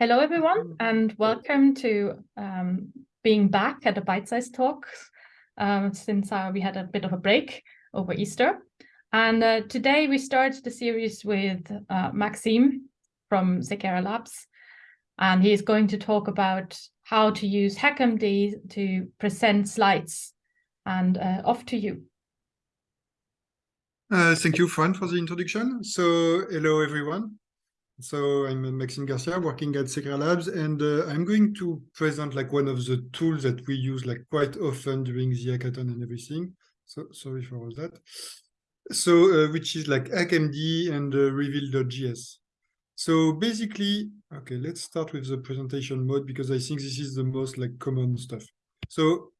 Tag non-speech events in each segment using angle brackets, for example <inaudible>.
Hello, everyone, and welcome to um, being back at the Bite Size Talk um, since uh, we had a bit of a break over Easter. And uh, today we start the series with uh, Maxime from Seqera Labs, and he's going to talk about how to use HackMD to present slides. And uh, off to you. Uh, thank you, Fran, for the introduction. So, hello, everyone. So I'm Maxime Garcia working at Seqera Labs, and uh, I'm going to present like one of the tools that we use like quite often during the hackathon and everything. So sorry for all that. So uh, which is like HackMD and uh, Reveal.js. So basically, okay, let's start with the presentation mode because I think this is the most like common stuff. So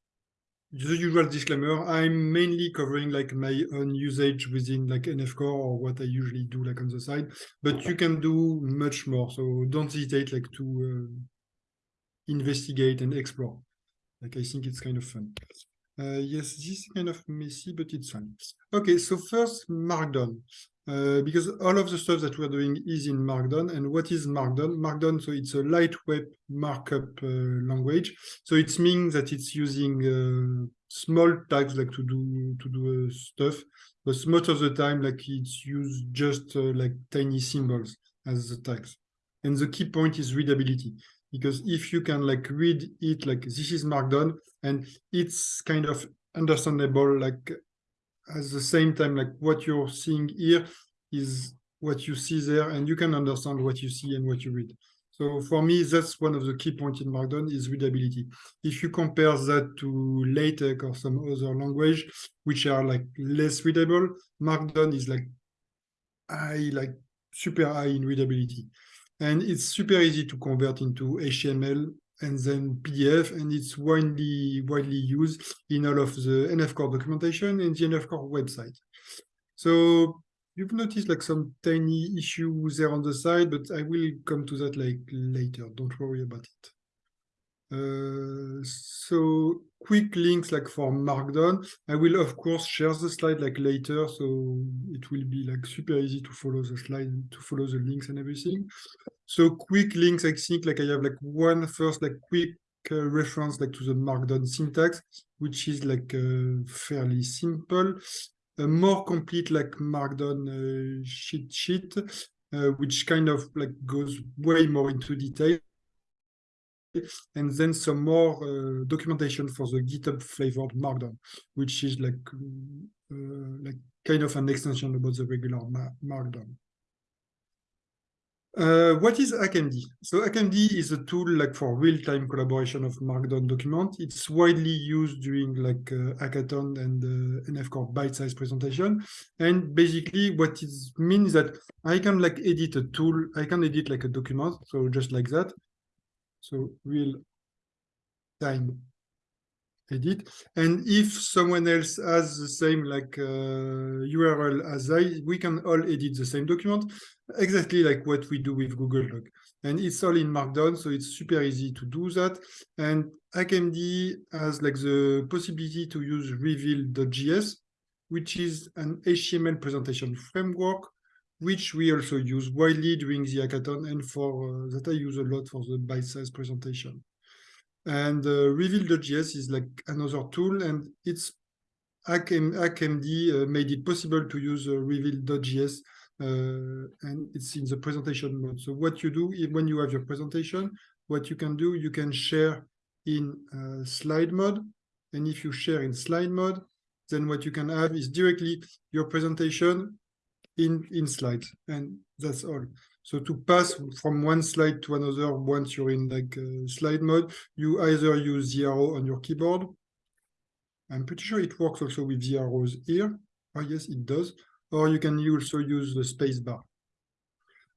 the usual disclaimer, I'm mainly covering like my own usage within like NF Core or what I usually do like on the side, but you can do much more. So don't hesitate like to uh, investigate and explore. Like I think it's kind of fun. Uh, yes, this is kind of messy, but it's fun. Okay, so first Markdown. Uh, because all of the stuff that we're doing is in Markdown. And what is Markdown? Markdown, so it's a lightweight markup uh, language. So it means that it's using uh, small tags like to do to do uh, stuff, but most of the time, like it's used just uh, like tiny symbols as the tags. And the key point is readability, because if you can like read it, like this is Markdown, and it's kind of understandable, like at the same time, like what you're seeing here is what you see there, and you can understand what you see and what you read. So for me, that's one of the key points in Markdown is readability. If you compare that to LaTeX or some other language, which are like less readable, Markdown is like high, like super high in readability. And it's super easy to convert into HTML and then PDF, and it's widely widely used in all of the NF Core documentation and the NF Core website. So you've noticed like some tiny issues there on the side, but I will come to that like later. Don't worry about it. Uh, so quick links like for Markdown. I will of course share the slide like later, so it will be like super easy to follow the slide, to follow the links and everything. So quick links, I think like I have like one first like quick uh, reference like to the Markdown syntax, which is like uh, fairly simple. A more complete like Markdown uh, sheet sheet, uh, which kind of like goes way more into detail <laughs> and then some more uh, documentation for the GitHub flavored Markdown, which is like uh, like kind of an extension about the regular Markdown. Uh, what is HackMD? So HackMD is a tool like for real-time collaboration of Markdown document. It's widely used during like uh, hackathon and uh, NF Core bite-size presentation. And basically what it means that I can like edit a tool, I can edit like a document, so just like that. So real time edit. And if someone else has the same like uh, URL as I, we can all edit the same document, exactly like what we do with Google Doc. And it's all in Markdown, so it's super easy to do that. And HackMD has like the possibility to use Reveal.js, which is an HTML presentation framework which we also use widely during the hackathon and for uh, that I use a lot for the bite-size presentation. And uh, Reveal.js is like another tool, and it's HackMD uh, made it possible to use uh, Reveal.js, uh, and it's in the presentation mode. So what you do when you have your presentation, what you can do, you can share in uh, slide mode, and if you share in slide mode, then what you can have is directly your presentation in, in slides, and that's all. So to pass from one slide to another, once you're in like uh, slide mode, you either use the arrow on your keyboard. I'm pretty sure it works also with the arrows here. Oh, yes, it does. Or you can also use the space bar.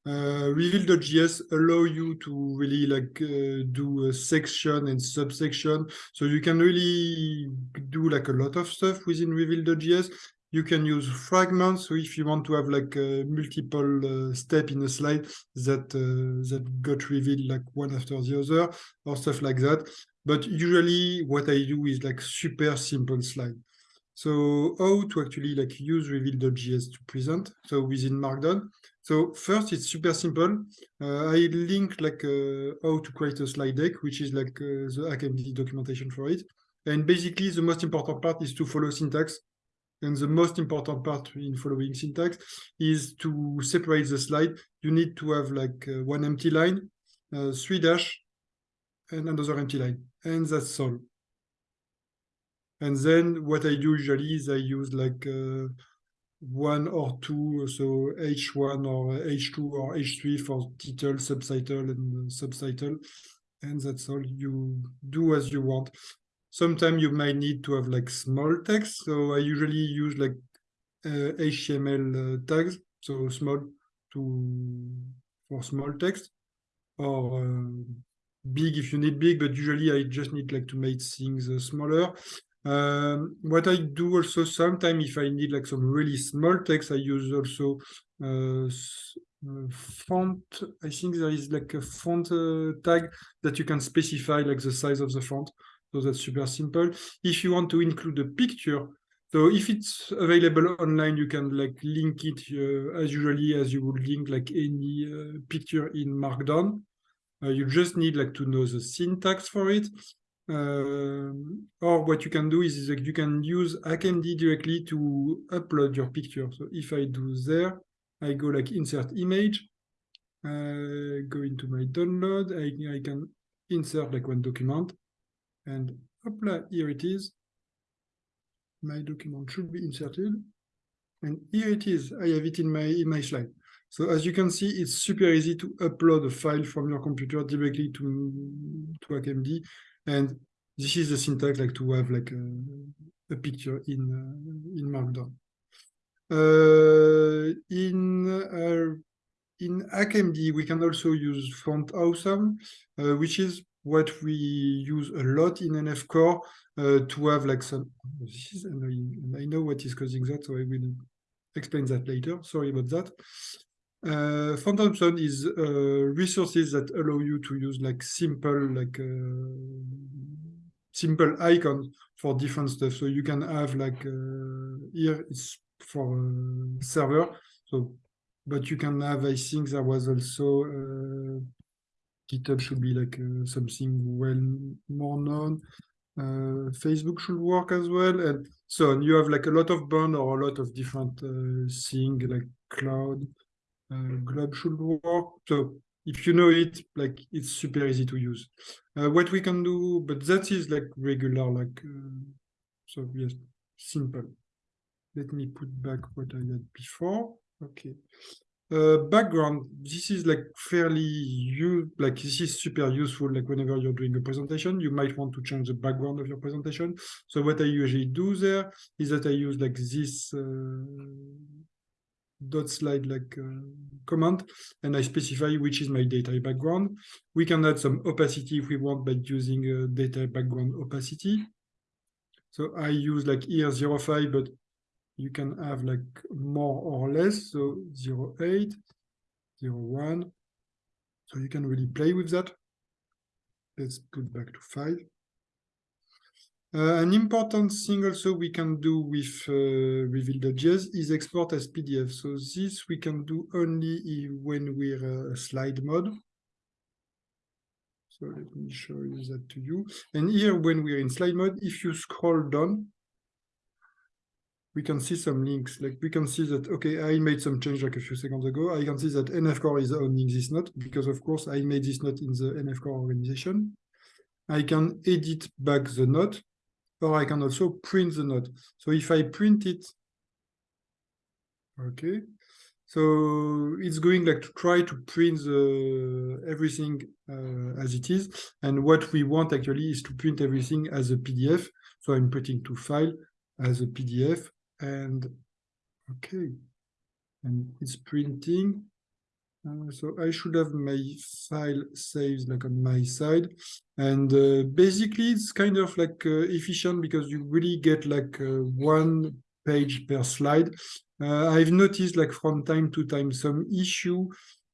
Uh, Reveal.js allow you to really like uh, do a section and subsection. So you can really do like a lot of stuff within Reveal.js you can use fragments. So if you want to have like multiple uh, step in a slide that uh, that got revealed like one after the other or stuff like that. But usually what I do is like super simple slide. So how to actually like use reveal.js to present. So within Markdown, So first, it's super simple. Uh, I link like uh, how to create a slide deck, which is like uh, the HackMD documentation for it. And basically, the most important part is to follow syntax. And the most important part in following syntax is to separate the slide. You need to have like uh, one empty line, uh, three dash, and another empty line. And that's all. And then what I do usually is I use like uh, one or two, so H1 or H2 or H3 for title, subtitle, and subtitle. And that's all you do as you want. Sometimes you might need to have like small text. So I usually use like uh, HTML uh, tags, so small to for small text, or uh, big if you need big, but usually I just need like to make things uh, smaller. Um, what I do also sometimes if I need like some really small text, I use also uh, uh, font. I think there is like a font tag that you can specify like the size of the font. So that's super simple. If you want to include a picture, so if it's available online, you can like link it uh, as usually as you would link like any uh, picture in Markdown. Uh, you just need like to know the syntax for it. Uh, or what you can do is, is that you can use HackMD directly to upload your picture. So if I do there, I go like insert image, uh, go into my download, I, I can insert like one document and apply, here it is. My document should be inserted. And here it is, I have it in my, in my slide. So as you can see, it's super easy to upload a file from your computer directly to, to HackMD and this is the syntax like to have like a, a picture in uh, in Markdown. Uh, in uh, in HackMD, we can also use Font Awesome, uh, which is what we use a lot in NF Core uh, to have like some. This is annoying. I know what is causing that, so I will explain that later. Sorry about that. Uh, Font Awesome is uh, resources that allow you to use like simple like uh, simple icons for different stuff. So you can have like uh, here it's for uh, server. So, but you can have. I think there was also GitHub should be like uh, something well more known. Uh, Facebook should work as well, and so on. You have like a lot of bond or a lot of different uh, things like cloud uh, glob should work. So if you know it, like it's super easy to use. Uh, what we can do, but that is like regular, like uh, so yes, simple. Let me put back what I had before. Okay. Uh, background, this is like fairly you like this is super useful. Like whenever you're doing a presentation, you might want to change the background of your presentation. So what I usually do there is that I use like this uh, dot slide like uh, command and I specify which is my data background. We can add some opacity if we want by using a data background opacity. So I use like here 0.5, but you can have like more or less. So 0.8, 0.1. So you can really play with that. Let's put back to five. Uh, an important thing also we can do with uh, Reveal.js is export as PDF. So this we can do only when we're uh, slide mode. So let me show you that to you. And here, when we're in slide mode, if you scroll down, we can see some links. Like we can see that, okay, I made some change like a few seconds ago. I can see that NF Core is owning this note because of course I made this note in the NF Core organization. I can edit back the note or I can also print the note. So if I print it, okay, so it's going like to try to print the, everything uh, as it is. And what we want actually is to print everything as a PDF. So I'm printing to file as a PDF and okay, and it's printing. Uh, so I should have my file saved like on my side. And uh, basically it's kind of like uh, efficient because you really get like uh, one page per slide. Uh, I've noticed like from time to time some issue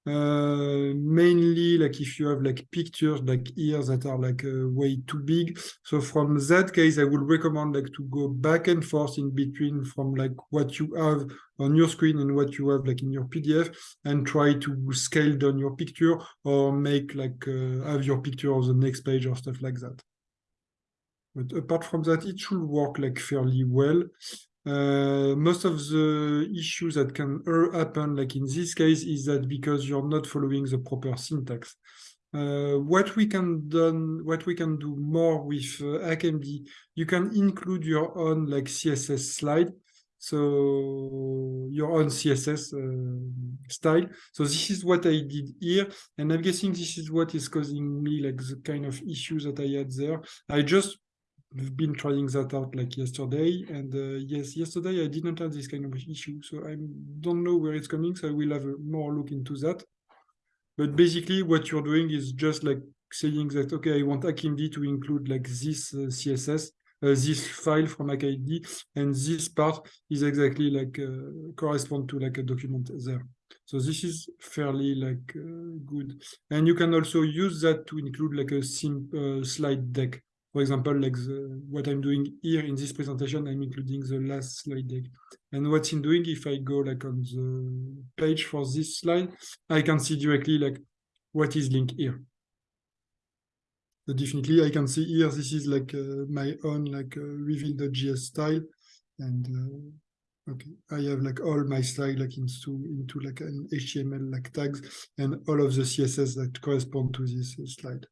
uh, mainly like if you have like pictures like here that are like uh, way too big. So from that case, I would recommend like to go back and forth in between from like what you have on your screen and what you have like in your PDF and try to scale down your picture or make like uh, have your picture on the next page or stuff like that. But apart from that, it should work like fairly well. Uh, most of the issues that can happen, like in this case, is that because you're not following the proper syntax. Uh, what we can done, what we can do more with uh, you can include your own like CSS slide, so your own CSS uh, style. So this is what I did here, and I'm guessing this is what is causing me like the kind of issues that I had there. I just We've been trying that out like yesterday, and uh, yes, yesterday I didn't have this kind of issue, so I don't know where it's coming, so I will have a more look into that. But basically, what you're doing is just like saying that, okay, I want HackMD to include like this uh, CSS, uh, this file from HackMD, and this part is exactly like uh, correspond to like a document there. So this is fairly like uh, good. And you can also use that to include like a simple uh, slide deck for example, like the, what I'm doing here in this presentation, I'm including the last slide deck. And what's in doing, if I go like on the page for this slide, I can see directly like what is linked here. So definitely I can see here, this is like uh, my own like uh, reveal.js style. And uh, okay, I have like all my style like into, into like an HTML like tags and all of the CSS that correspond to this slide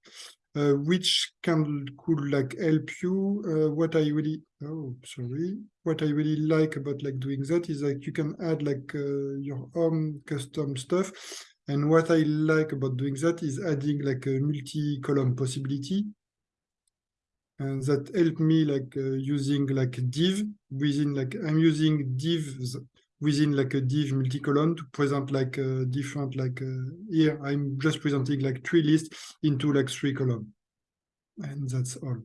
uh, which can could like help you. Uh, what I really oh sorry, what I really like about like doing that is like you can add like uh, your own custom stuff. And what I like about doing that is adding like a multi-column possibility. And that helped me like uh, using like div within like I'm using divs within like a div multi-column to present like different like uh, here I'm just presenting like three lists into like three column. And that's all.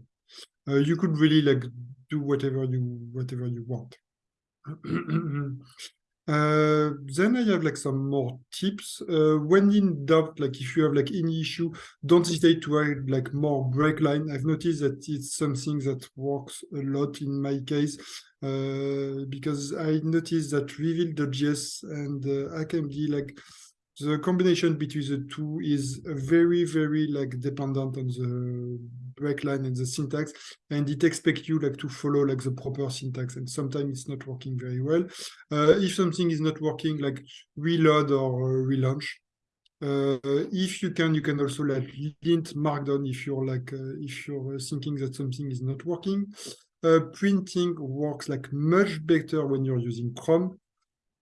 Uh, you could really like do whatever you whatever you want <clears throat> uh, then I have like some more tips. Uh, when in doubt, like if you have like any issue, don't hesitate to add like more break line. I've noticed that it's something that works a lot in my case uh, because I noticed that reveal.js and uh, HackMD like the combination between the two is very, very like dependent on the break line and the syntax, and it expects you like to follow like the proper syntax, and sometimes it's not working very well. Uh, if something is not working, like reload or uh, relaunch. Uh, if you can, you can also like lint markdown if you're like uh, if you're thinking that something is not working. Uh, printing works like much better when you're using Chrome.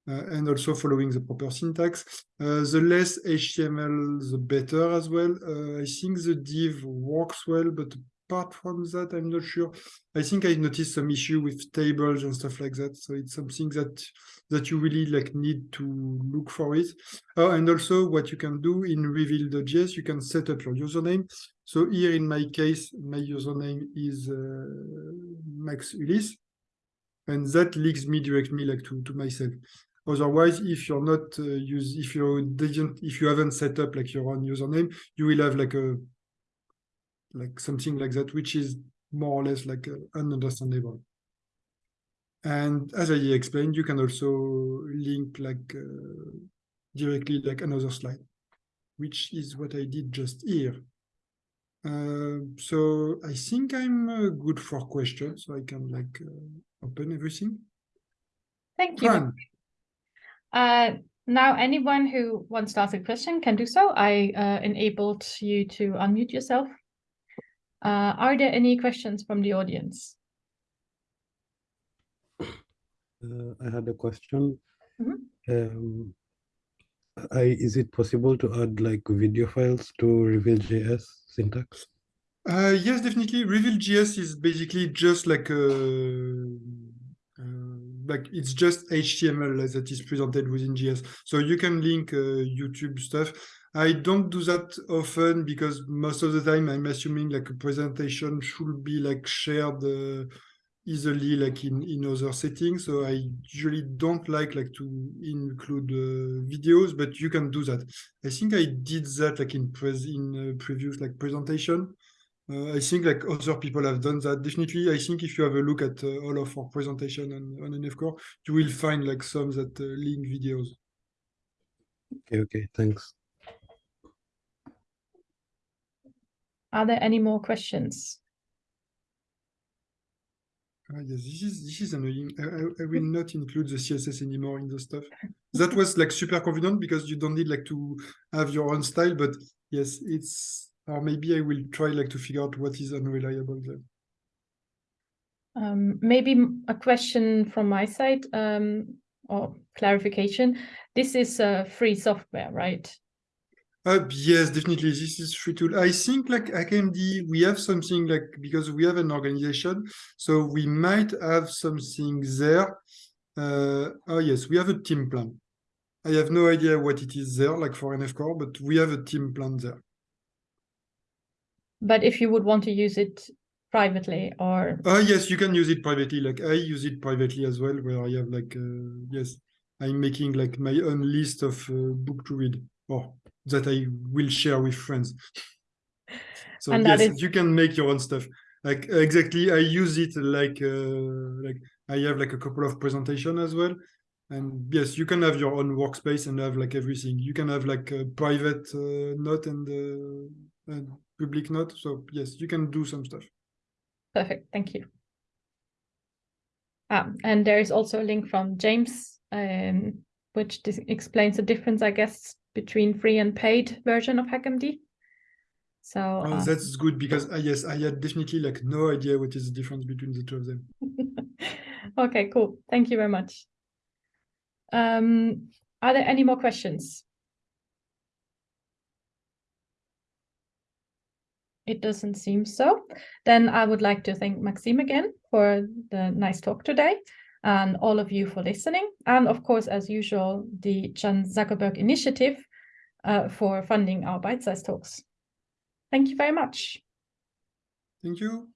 Uh, and also following the proper syntax. Uh, the less HTML, the better as well. Uh, I think the div works well, but apart from that, I'm not sure. I think I noticed some issue with tables and stuff like that. So it's something that that you really like need to look for it. And also what you can do in reveal.js, you can set up your username. So here in my case, my username is uh, Max Ulysse and that links me directly like to, to myself. Otherwise, if you're not uh, use, if you didn't, if you haven't set up like your own username, you will have like a like something like that, which is more or less like uh, ununderstandable. And as I explained, you can also link like uh, directly like another slide, which is what I did just here. Uh, so I think I'm uh, good for questions, so I can like uh, open everything. Thank you. Fran. Uh, now, anyone who wants to ask a question can do so. I uh, enabled you to unmute yourself. Uh, are there any questions from the audience? Uh, I had a question. Mm -hmm. um, I, is it possible to add like video files to Reveal.js syntax? Uh, yes, definitely. Reveal.js is basically just like a like it's just HTML that is presented within JS. So you can link uh, YouTube stuff. I don't do that often because most of the time I'm assuming like a presentation should be like shared uh, easily like in in other settings so i usually don't like like to include uh, videos but you can do that i think i did that like in pres in uh, previous like presentation i think like other people have done that definitely i think if you have a look at uh, all of our presentation on, on NF Core, you will find like some that uh, link videos okay okay thanks Are there any more questions? Ah, yes, this is this is annoying. I, I, I will not include the CSS anymore in the stuff. <laughs> That was like super confident because you don't need like to have your own style, but yes, it's or maybe I will try like to figure out what is unreliable there. Um, maybe a question from my side um, or clarification. This is uh, free software, right? Uh, yes, definitely. This is free tool. I think like HackMD, we have something like because we have an organization, so we might have something there. Uh, oh yes, we have a team plan. I have no idea what it is there, like for NF Core, but we have a team plan there. But if you would want to use it privately or Oh yes, you can use it privately. Like I use it privately as well, where I have like uh, yes, I'm making like my own list of uh, book to read or that I will share with friends. So And yes, is- you can make your own stuff. Like exactly, I use it like uh, like I have like a couple of presentation as well. And yes, you can have your own workspace and have like everything. You can have like a private uh, note and, uh, and public note. So yes, you can do some stuff. perfect, thank you. Um, and there is also a link from James, um, which explains the difference, I guess, between free and paid version of HackMD. So Oh, uh, that's good because uh, yes, I had definitely like no idea what is the difference between the two of them. <laughs> okay, cool. Thank you very much. Um, are there any more questions? It doesn't seem so. Then I would like to thank Maxime again for the nice talk today and all of you for listening. And of course, as usual, the Chan Zuckerberg Initiative uh, for funding our bite-sized talks. Thank you very much. Thank you.